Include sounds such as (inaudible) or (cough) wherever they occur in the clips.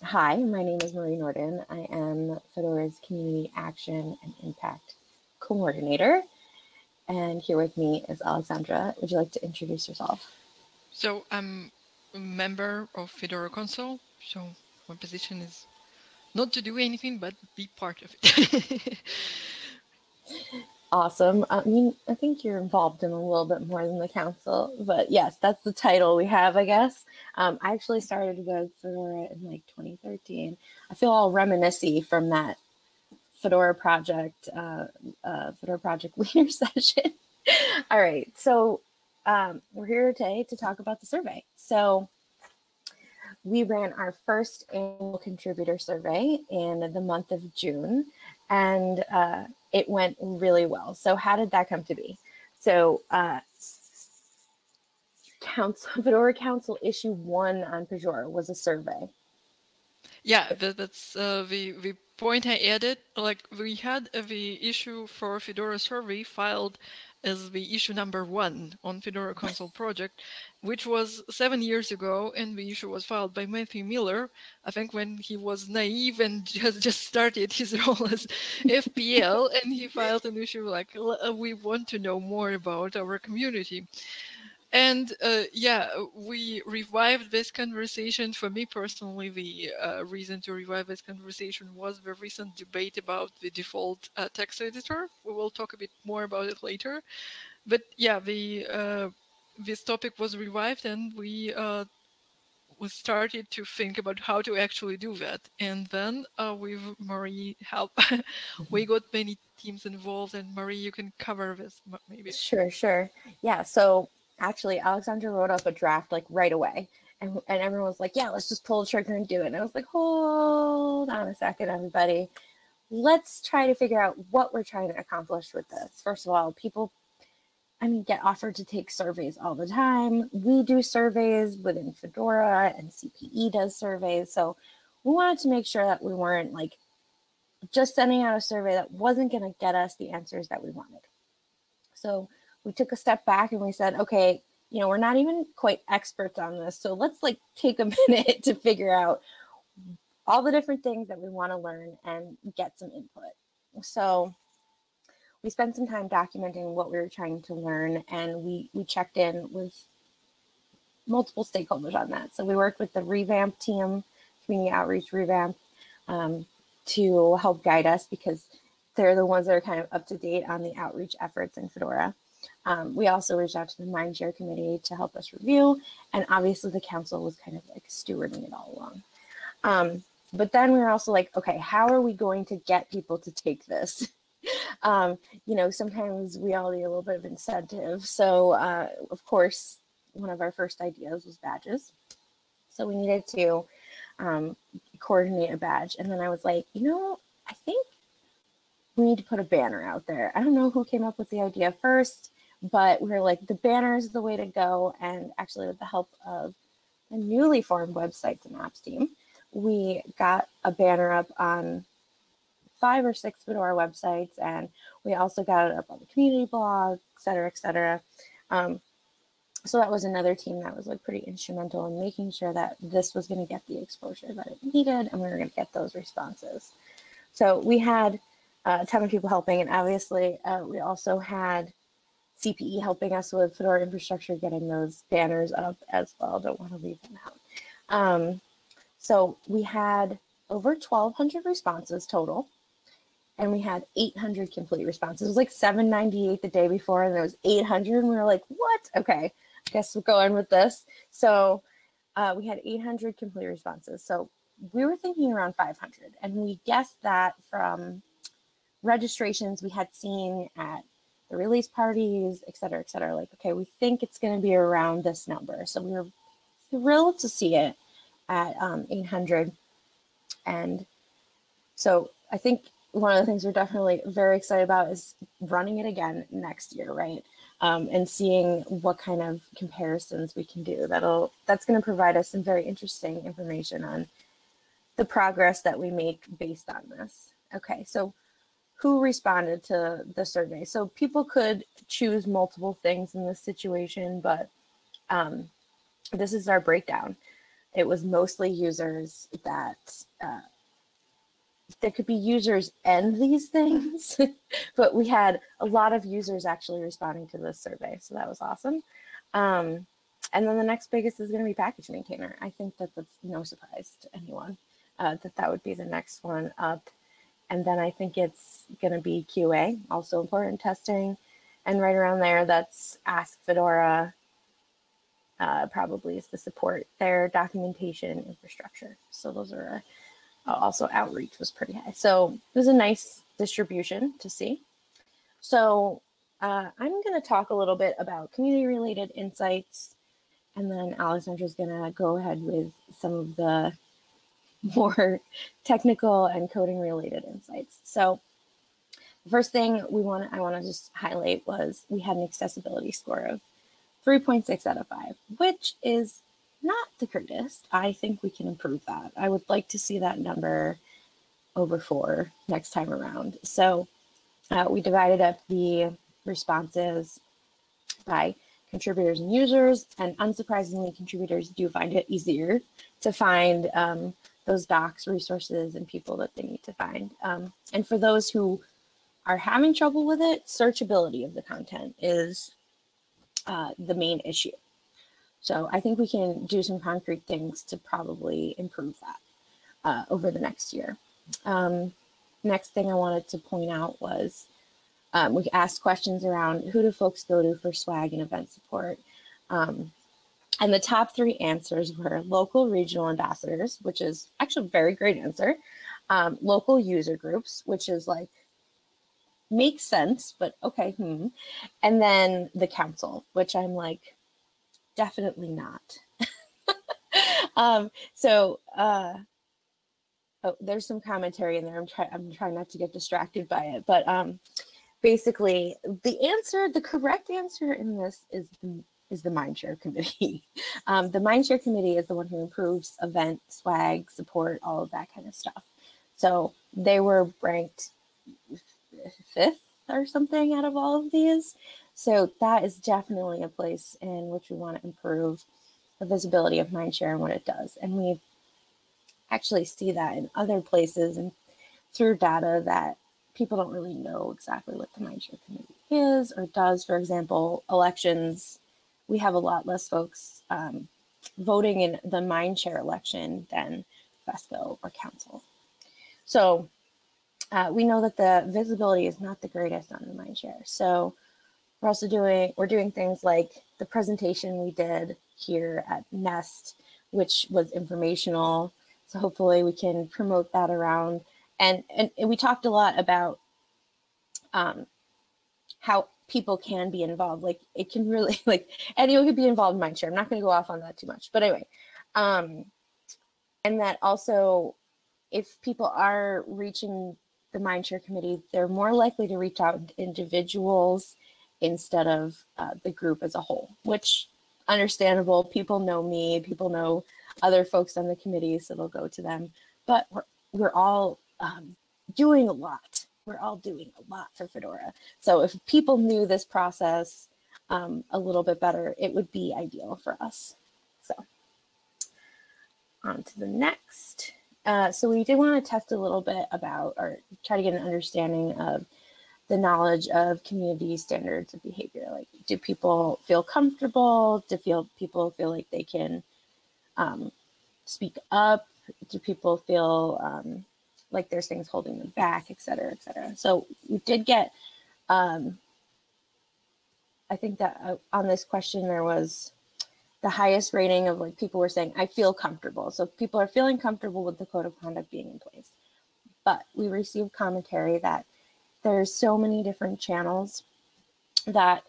hi, my name is Marie Nordin. I am Fedora's Community Action and Impact Coordinator. And here with me is Alexandra. Would you like to introduce yourself? So I'm a member of Fedora Council. So my position is not to do anything, but be part of it. (laughs) Awesome. I mean, I think you're involved in a little bit more than the council, but yes, that's the title we have, I guess. Um, I actually started with Fedora in like 2013. I feel all reminiscent from that Fedora project, uh, uh, Fedora project (laughs) leader session. all right, so um, we're here today to talk about the survey. So we ran our first annual contributor survey in the month of June, and uh, it went really well. So how did that come to be? So uh, Council, (laughs) Fedora Council issue one on Pagure was a survey. Yeah, that, that's uh, the the point I added. Like we had the issue for Fedora survey filed as the issue number one on Fedora Council project, which was seven years ago, and the issue was filed by Matthew Miller, I think when he was naive and (laughs) just, just started his (laughs) role as FPL, and he filed an issue like, we want to know more about our community. And uh, yeah, we revived this conversation. For me personally, the uh, reason to revive this conversation was the recent debate about the default uh, text editor. We will talk a bit more about it later. But yeah, the uh, this topic was revived, and we uh, we started to think about how to actually do that. And then uh, with Marie help, (laughs) we got many teams involved. And Marie, you can cover this maybe. Sure, sure. Yeah. So actually Alexandra wrote up a draft like right away. And, and everyone was like, yeah, let's just pull the trigger and do it. And I was like, hold on a second, everybody. Let's try to figure out what we're trying to accomplish with this. First of all, people, I mean, get offered to take surveys all the time. We do surveys within Fedora and CPE does surveys. So we wanted to make sure that we weren't like just sending out a survey that wasn't going to get us the answers that we wanted. So we took a step back and we said, okay, you know, we're not even quite experts on this. So let's like take a (laughs) minute to figure out all the different things that we want to learn and get some input. So we spent some time documenting what we were trying to learn and we, we checked in with multiple stakeholders on that. So we worked with the revamp team, community outreach revamp, um, to help guide us because they're the ones that are kind of up to date on the outreach efforts in Fedora. Um, we also reached out to the Mindshare Committee to help us review, and obviously the council was kind of like stewarding it all along. Um, but then we were also like, okay, how are we going to get people to take this? (laughs) um, you know, sometimes we all need a little bit of incentive. So, uh, of course, one of our first ideas was badges. So we needed to um, coordinate a badge. And then I was like, you know, I think we need to put a banner out there. I don't know who came up with the idea first but we are like the banner is the way to go and actually with the help of a newly formed websites and apps team we got a banner up on five or six Fedora websites and we also got it up on the community blog et cetera et cetera. Um, so that was another team that was like pretty instrumental in making sure that this was going to get the exposure that it needed and we were going to get those responses. So we had a ton of people helping and obviously uh, we also had CPE helping us with Fedora infrastructure, getting those banners up as well. Don't want to leave them out. Um, so we had over 1,200 responses total, and we had 800 complete responses. It was like 798 the day before, and there was 800, and we were like, what? Okay, I guess we'll go in with this. So uh, we had 800 complete responses. So we were thinking around 500, and we guessed that from registrations we had seen at the release parties, et cetera, et cetera. Like, okay, we think it's going to be around this number. So we were thrilled to see it at um, 800. And so I think one of the things we're definitely very excited about is running it again next year, right? Um, and seeing what kind of comparisons we can do. That'll that's going to provide us some very interesting information on the progress that we make based on this. Okay, so who responded to the survey. So people could choose multiple things in this situation, but um, this is our breakdown. it was mostly users that uh, there could be users and these things, (laughs) but we had a lot of users actually responding to this survey, so that was awesome. Um, and then the next biggest is going to be package maintainer. I think that that's no surprise to anyone uh, that that would be the next one up. And then I think it's going to be QA, also important testing. And right around there, that's Ask Fedora, uh, probably is the support their documentation infrastructure. So those are uh, also outreach was pretty high. So it was a nice distribution to see. So uh, I'm going to talk a little bit about community related insights and then Alexandra's going to go ahead with some of the (laughs) more technical and coding related insights. So the first thing we want I want to just highlight was we had an accessibility score of 3.6 out of 5, which is not the greatest. I think we can improve that. I would like to see that number over 4 next time around. So uh, we divided up the responses by contributors and users, and unsurprisingly, contributors do find it easier to find um, those docs, resources, and people that they need to find. Um, and for those who are having trouble with it, searchability of the content is uh, the main issue. So I think we can do some concrete things to probably improve that uh, over the next year. Um, next thing I wanted to point out was um, we asked questions around who do folks go to for swag and event support. Um, and the top three answers were local regional ambassadors, which is actually a very great answer. Um, local user groups, which is like, makes sense, but okay, hmm. And then the council, which I'm like, definitely not. (laughs) um, so, uh, oh, there's some commentary in there. I'm trying, I'm trying not to get distracted by it, but um, basically the answer, the correct answer in this is is the Mindshare Committee. (laughs) Um, the Mindshare Committee is the one who improves event swag, support, all of that kind of stuff. So they were ranked fifth or something out of all of these. So that is definitely a place in which we want to improve the visibility of Mindshare and what it does. And we actually see that in other places and through data that people don't really know exactly what the Mindshare Committee is or does. For example, elections, we have a lot less folks um, voting in the Mindshare election than FESCO or Council. So uh, we know that the visibility is not the greatest on the Mindshare. So we're also doing, we're doing things like the presentation we did here at Nest, which was informational. So hopefully we can promote that around and, and, we talked a lot about um, how people can be involved. Like it can really (laughs) like anyone could be involved in Mindshare. I'm not going to go off on that too much, but anyway, um, and that also if people are reaching the Mindshare committee, they're more likely to reach out to individuals instead of uh, the group as a whole, which understandable. People know me, people know other folks on the committee, so they'll go to them. But we're, we're all um, doing a lot. We're all doing a lot for Fedora. So if people knew this process um, a little bit better, it would be ideal for us. So on to the next. Uh, so we did want to test a little bit about or try to get an understanding of the knowledge of community standards of behavior. Like, do people feel comfortable? Do feel people feel like they can um, speak up? Do people feel um, like there's things holding them back, et cetera, et cetera. So we did get, um, I think that uh, on this question there was the highest rating of like people were saying, I feel comfortable. So people are feeling comfortable with the code of conduct being in place. But we received commentary that there's so many different channels that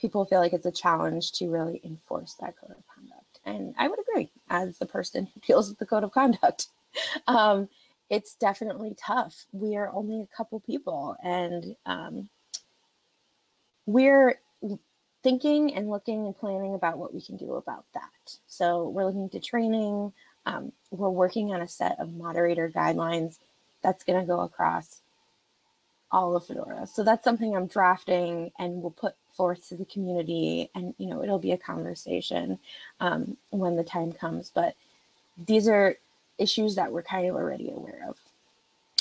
people feel like it's a challenge to really enforce that code of conduct. And I would agree as the person who deals with the code of conduct. (laughs) Um, it's definitely tough. We are only a couple people and um, we're thinking and looking and planning about what we can do about that. So we're looking to training. Um, we're working on a set of moderator guidelines that's going to go across all of Fedora. So that's something I'm drafting and we'll put forth to the community and, you know, it'll be a conversation um, when the time comes. But these are issues that we're kind of already aware of.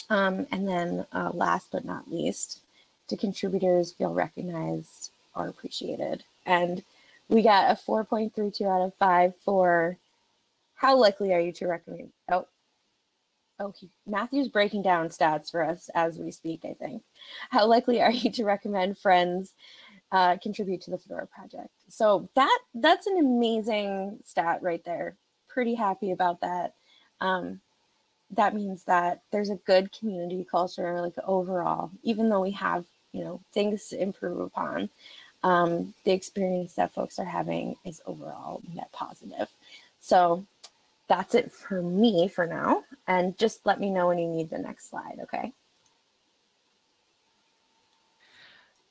Um, and then uh, last but not least, do contributors feel recognized or appreciated? And we got a 4.32 out of 5 for how likely are you to recommend? Oh, okay. Matthew's breaking down stats for us as we speak, I think. How likely are you to recommend friends uh, contribute to the Fedora project? So that that's an amazing stat right there. Pretty happy about that. Um, that means that there's a good community culture, like overall, even though we have, you know, things to improve upon. Um, the experience that folks are having is overall net positive. So that's it for me for now. And just let me know when you need the next slide, okay?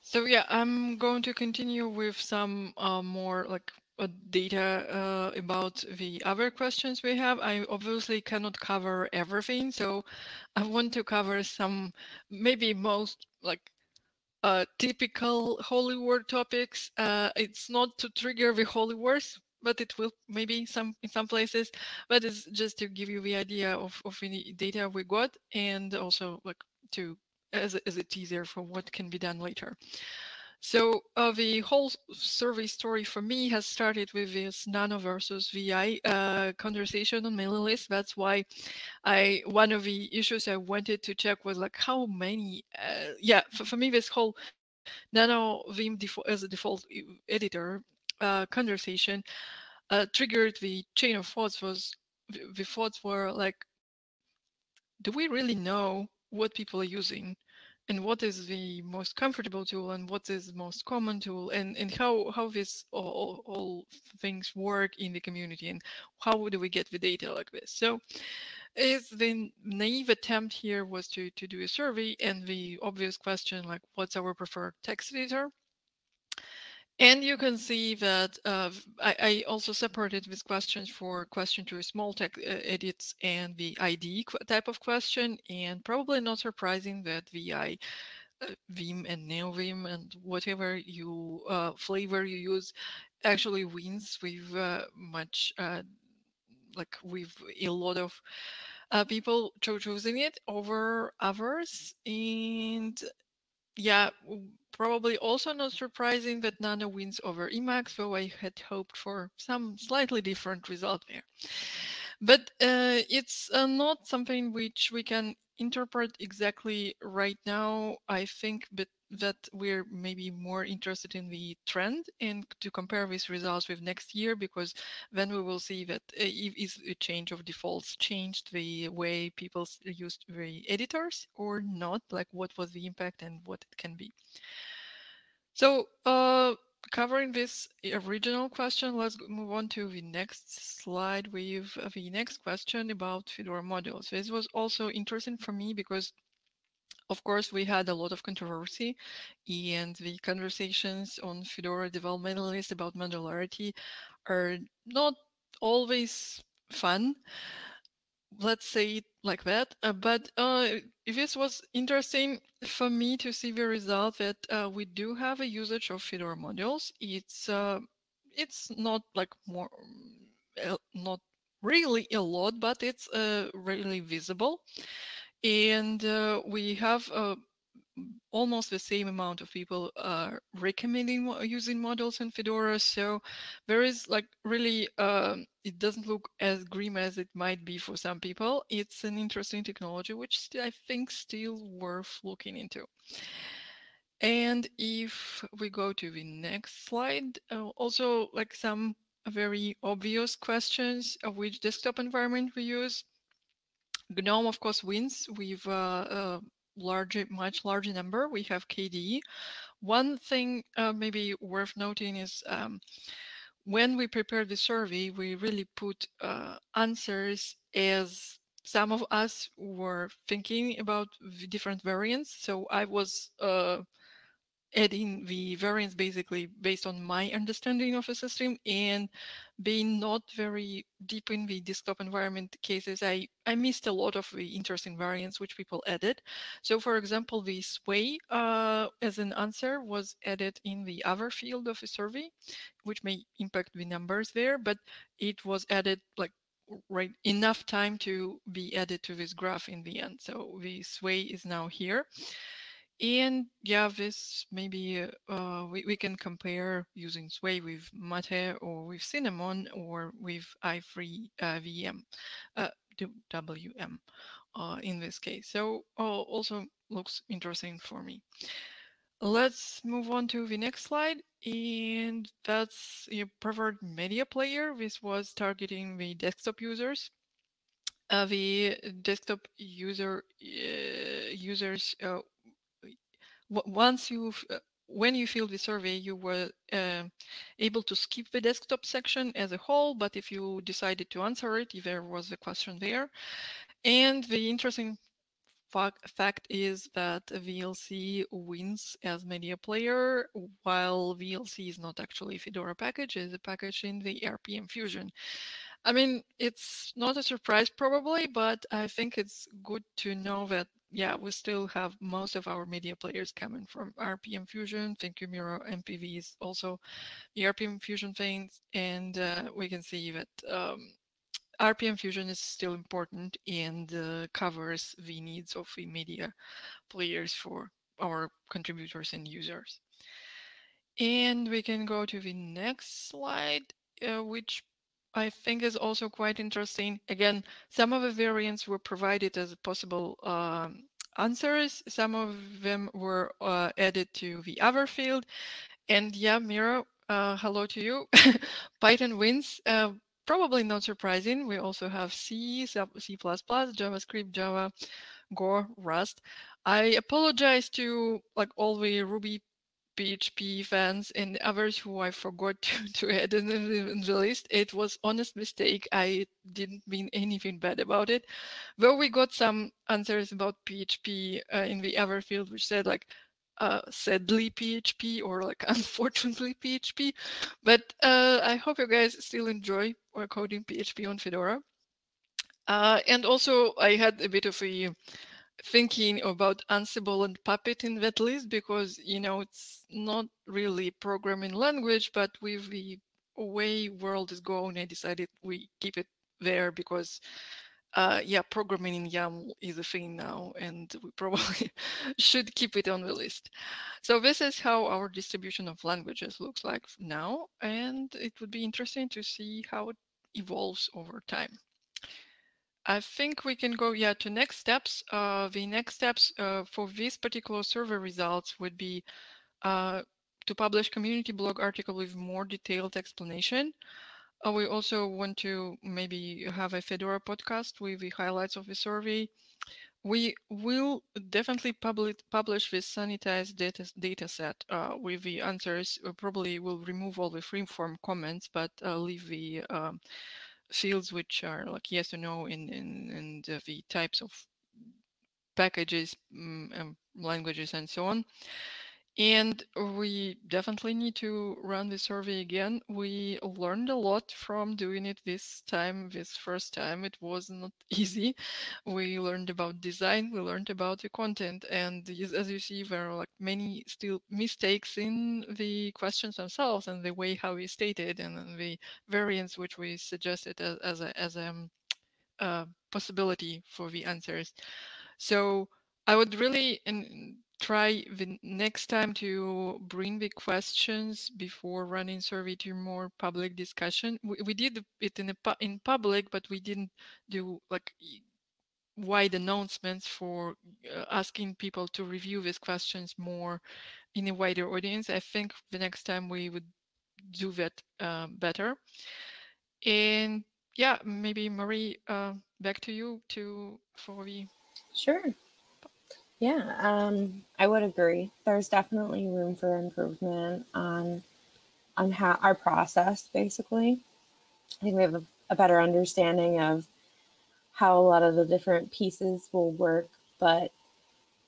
So yeah, I'm going to continue with some uh, more like data uh, about the other questions we have. I obviously cannot cover everything, so I want to cover some, maybe most like uh, typical holy word topics. Uh, it's not to trigger the holy Wars, but it will maybe some in some places. But it's just to give you the idea of of any data we got, and also like to as as a teaser for what can be done later. So uh, the whole survey story for me has started with this Nano versus VI uh, conversation on mailing list. That's why I one of the issues I wanted to check was like how many. Uh, yeah, for, for me this whole Nano Vim as a default editor uh, conversation uh, triggered the chain of thoughts. Was the thoughts were like, do we really know what people are using? And what is the most comfortable tool and what is the most common tool and, and how, how this all, all things work in the community and how do we get the data like this. So is the naive attempt here was to, to do a survey and the obvious question like what's our preferred text editor? And you can see that uh, I, I, also separated these questions for question to small text uh, edits and the ID type of question. And probably not surprising that VI, uh, Vim and NeoVim and whatever you uh, flavor you use actually wins with uh, much, uh, like with a lot of people choosing it over others. And yeah, probably also not surprising that Nano wins over Emacs, though I had hoped for some slightly different result there. But uh, it's uh, not something which we can interpret exactly right now. I think but that we're maybe more interested in the trend and to compare these results with next year because then we will see that uh, if a change of defaults changed the way people used the editors or not, like what was the impact and what it can be. So uh, covering this original question, let's move on to the next slide with uh, the next question about Fedora modules. This was also interesting for me because of course, we had a lot of controversy and the conversations on Fedora development list about modularity are not always fun let's say like that. Uh, but uh, this was interesting for me to see the result that uh, we do have a usage of Fedora modules. It's uh, it's not like more, not really a lot, but it's uh, really visible. And uh, we have almost the same amount of people are recommending using models in Fedora. So there is like really, um, it doesn't look as grim as it might be for some people. It's an interesting technology, which I think still worth looking into. And if we go to the next slide, uh, also like some very obvious questions of which desktop environment we use. GNOME, of course, wins with uh, uh, larger, much larger number. We have KDE. One thing uh, maybe worth noting is um, when we prepared the survey, we really put uh, answers as some of us were thinking about different variants. So I was uh, adding the variants basically based on my understanding of the system and being not very deep in the desktop environment cases, I, I missed a lot of the interesting variants which people added. So for example, the sway uh, as an answer was added in the other field of the survey, which may impact the numbers there, but it was added like right enough time to be added to this graph in the end. So the sway is now here. And yeah, this maybe uh, we, we can compare using Sway with Mate or with Cinnamon or with i3 uh, VM, uh, WM uh, in this case. So uh, also looks interesting for me. Let's move on to the next slide. And that's your preferred media player. This was targeting the desktop users. Uh, the desktop user uh, users uh, once you uh, when you filled the survey, you were uh, able to skip the desktop section as a whole, but if you decided to answer it, there was a question there. And the interesting fact is that VLC wins as media player, while VLC is not actually Fedora package, it's a package in the RPM Fusion. I mean, it's not a surprise probably, but I think it's good to know that yeah, we still have most of our media players coming from RPM Fusion. Thank you, Miro. MPV is also the RPM Fusion things. And uh, we can see that um, RPM Fusion is still important and uh, covers the needs of the media players for our contributors and users. And we can go to the next slide, uh, which I think is also quite interesting. Again, some of the variants were provided as possible um, answers. Some of them were uh, added to the other field. And yeah, Mira, uh, hello to you. (laughs) Python wins. Uh, probably not surprising. We also have C, C++, JavaScript, Java, Go, Rust. I apologize to like all the Ruby PHP fans and others who I forgot (laughs) to, to add in, in the list. It was honest mistake. I didn't mean anything bad about it. Though we got some answers about PHP uh, in the other field, which said like uh, sadly PHP or like (laughs) unfortunately PHP. But uh, I hope you guys still enjoy coding PHP on Fedora. Uh, and also I had a bit of a thinking about Ansible and Puppet in that list because, you know, it's not really programming language, but with the way world is going, I decided we keep it there because, uh, yeah, programming in YAML is a thing now, and we (laughs) probably should keep it on the list. So this is how our distribution of languages looks like now, and it would be interesting to see how it evolves over time. I think we can go, yeah, to next steps. Uh, the next steps uh, for this particular survey results would be uh, to publish community blog article with more detailed explanation. Uh, we also want to maybe have a Fedora podcast with the highlights of the survey. We will definitely publish, publish this sanitized data, data set uh, with the answers. We probably will remove all the free-form comments, but uh, leave the um, fields which are like yes or no in in, in the, types of packages um, languages and so on and we definitely need to run the survey again. We learned a lot from doing it this time, this first time. It was not (laughs) easy. We learned about design, we learned about the content, and as you see, there are like many still mistakes in the questions themselves and the way how we stated and the variants which we suggested as, as a as a um, uh, possibility for the answers. So I would really and try the next time to bring the questions before running survey to more public discussion. We, we did it in in public, but we didn't do like wide announcements for uh, asking people to review these questions more in a wider audience. I think the next time we would do that uh, better. And yeah, maybe Marie, uh, back to you to for the sure. Yeah, um, I would agree. There's definitely room for improvement on on how our process basically. I think we have a, a better understanding of how a lot of the different pieces will work, but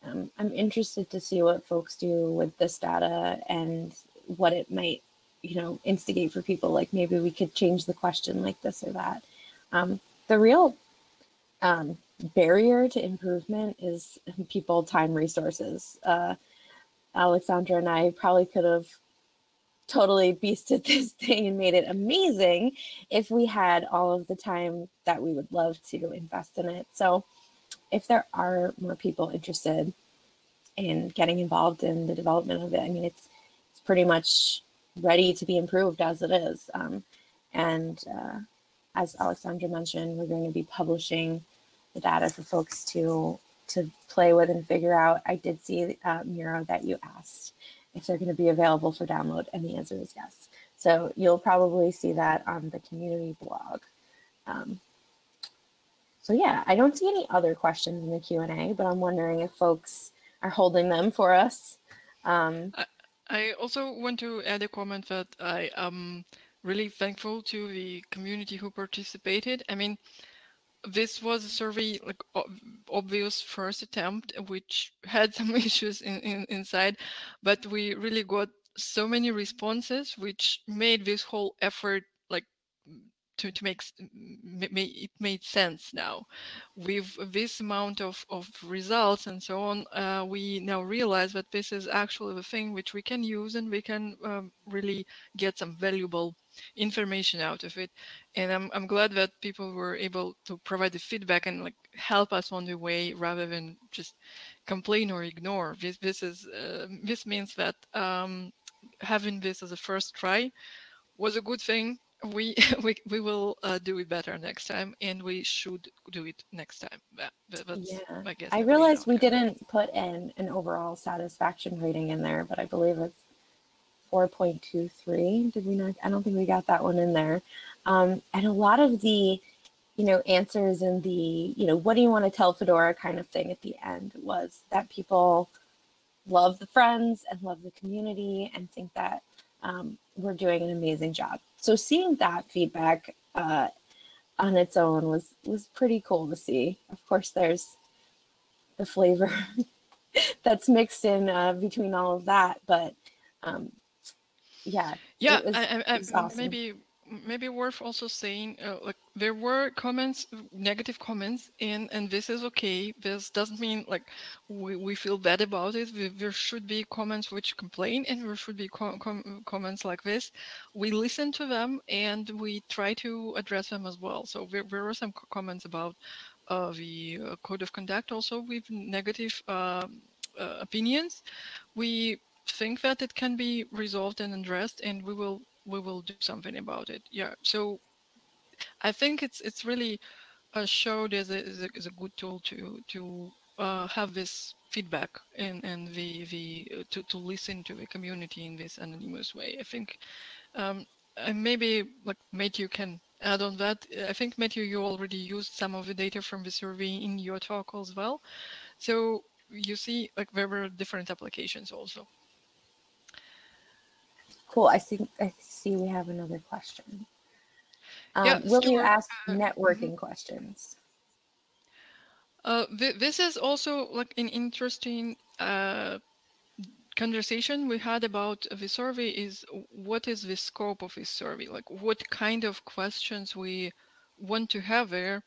um, I'm interested to see what folks do with this data and what it might, you know, instigate for people. Like maybe we could change the question like this or that. Um, the real um, barrier to improvement is (laughs) people, time, resources. Uh, Alexandra and I probably could have totally beasted (laughs) this thing and made it amazing if we had all of the time that we would love to invest in it. So if there are more people interested in getting involved in the development of it, I mean, it's, it's pretty much ready to be improved as it is. Um, and uh, as Alexandra mentioned, we're going to be publishing the data for folks to to play with and figure out. I did see uh, Miro that you asked if they're going to be available for download, and the answer is yes. So you'll probably see that on the community blog. Um, so yeah, I don't see any other questions in the Q&A, but I'm wondering if folks are holding them for us. Um, I, I also want to add a comment that I am really thankful to the community who participated. I mean, this was a survey like obvious first attempt which had (laughs) some issues in, in, inside but we really got so many responses which made this whole effort like to, to make it made sense now. With this amount of, of results and so on uh, we now realize that this is actually the thing which we can use and we can um, really get some valuable information out of it. And I'm, I'm glad that people were able to provide the feedback and like help us on the way rather than just complain or ignore. This this is uh, this means that um, having this as a first try was a good thing we (laughs) we, we will uh, do it better next time and we should do it next time. That, yeah. I, I realized we didn't put in an overall satisfaction rating in there but i believe it's 4.23 did we not i don't think we got that one in there. Um, and a lot of the you know answers in the you know what do you want to tell fedora kind of thing at the end was that people love the friends and love the community and think that um, we're doing an amazing job. So seeing that feedback uh, on its own was was pretty cool to see. Of course, there's the flavor (laughs) that's mixed in uh, between all of that, but um, yeah, yeah, was, I, I, awesome. maybe maybe worth also saying uh, like there were comments negative comments and and this is okay. This doesn't mean like we, we feel bad about it. There should be comments which complain and there should be com com comments like this. We listen to them and we try to address them as well. So there, there were some comments about uh, the uh, code of conduct also with negative um, uh, opinions. We think that it can be resolved and addressed and we will we will do something about it. Yeah. So I think it's it's really uh, showed as a, as a, as a good tool to to uh, have this feedback and and the the uh, to to listen to the community in this anonymous way. I think um, and maybe like Matthew can add on that. I think Matthew, you already used some of the data from the survey in your talk as well. So you see like there were different applications also. Cool. I think I see we have another question. Um, yeah, will you ask uh, networking mm -hmm. questions? Uh, th this is also like an interesting uh, conversation we had about the survey is what is the scope of this survey? Like what kind of questions we want to have there?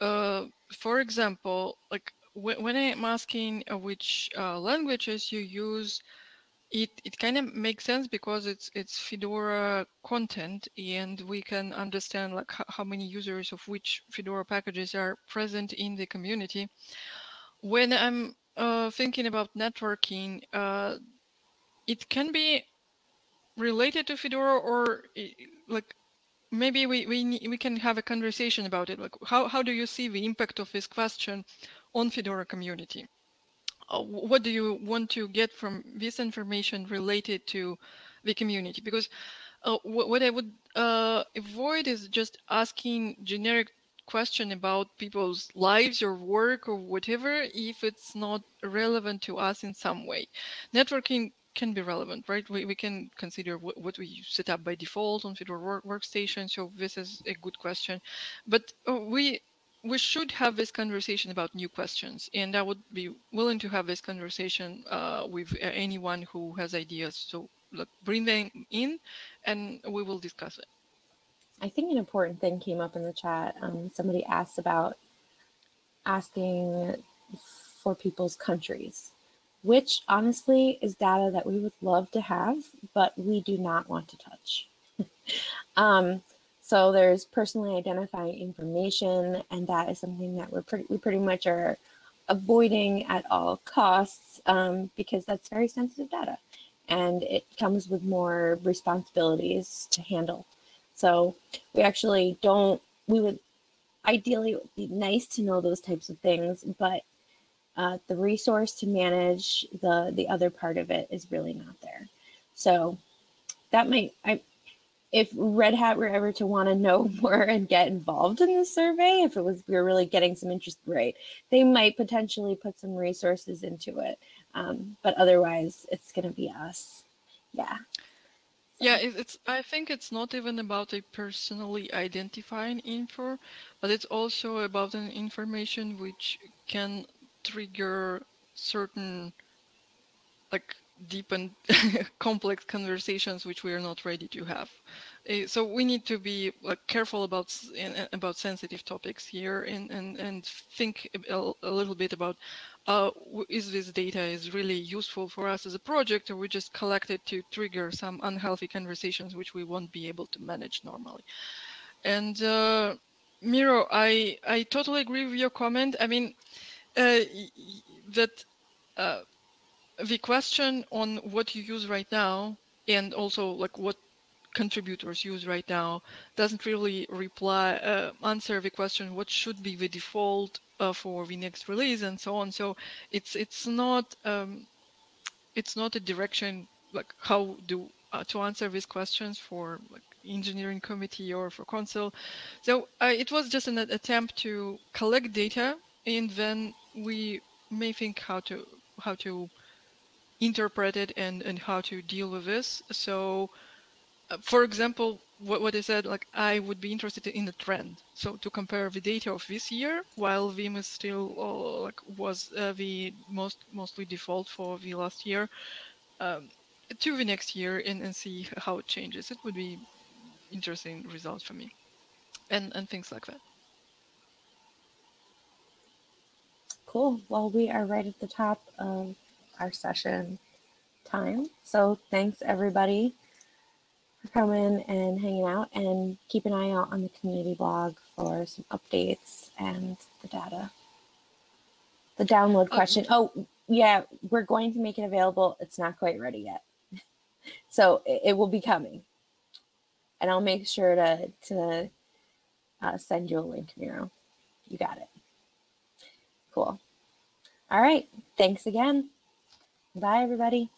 Uh, for example, like when I'm asking uh, which uh, languages you use, it it kind of makes sense because it's it's Fedora content and we can understand like how many users of which Fedora packages are present in the community. When I'm uh, thinking about networking, uh, it can be related to Fedora or like maybe we, we, we can have a conversation about it. Like how, how do you see the impact of this question on Fedora community? Uh, what do you want to get from this information related to the community? Because uh, what I would uh, avoid is just asking generic question about people's lives or work or whatever if it's not relevant to us in some way. Networking can be relevant, right? We, we can consider what, we set up by default on Fedora work, workstation. So this is a good question. But uh, we we should have this conversation about new questions and i would be willing to have this conversation uh, with uh, anyone who has ideas so look bring them in and we will discuss it i think an important thing came up in the chat um, somebody asked about asking for people's countries which honestly is data that we would love to have, but we do not want to touch. (laughs) um, so there's personally identifying information, and that is something that we're pretty, we pretty much are avoiding at all costs um, because that's very sensitive data and it comes with more responsibilities to handle. So we actually don't, we would ideally it would be nice to know those types of things, but uh, the resource to manage the the other part of it is really not there. So that might I if Red Hat were ever to want to know (laughs) more and get involved in the survey, if it was we were really getting some interest, right, they might potentially put some resources into it. Um, but otherwise, it's going to be us. Yeah. Yeah, it's. I think it's not even about a personally identifying info, but it's also about an information which can trigger certain like deep and (laughs) complex conversations which we are not ready to have. Uh, so we need to be careful about about sensitive topics here and and and think a, little bit about uh, is this data is really useful for us as a project or we just collect it to trigger some unhealthy conversations which we won't be able to manage normally. And uh, Miro, I I totally agree with your comment. I mean, uh, that the question on what you use right now and also like what contributors use right now doesn't really reply uh, answer the question what should be the default uh, for the next release and so on. So it's it's not um, it's not a direction like how do uh, to answer these questions for like engineering committee or for Council so uh, it was just an attempt to collect data and then we may think how to how to interpret it and and how to deal with this. So, uh, for example, what what I said, like I would be interested in the trend. So to compare the data of this year, while Vim is still uh, like was uh, the most mostly default for the last year, um, to the next year and and see how it changes. It would be interesting results for me, and and things like that. Cool. Well, we are right at the top of our session time. So thanks everybody for coming and hanging out and keep an eye out on the community blog for some updates and the data. The download question. Oh, yeah, we're going to make it available. It's not quite ready yet. (laughs) so it, it, will be coming. And I'll make sure to, to uh, send you a link, Miro. You got it. Cool. All right. Thanks again. Bye, everybody.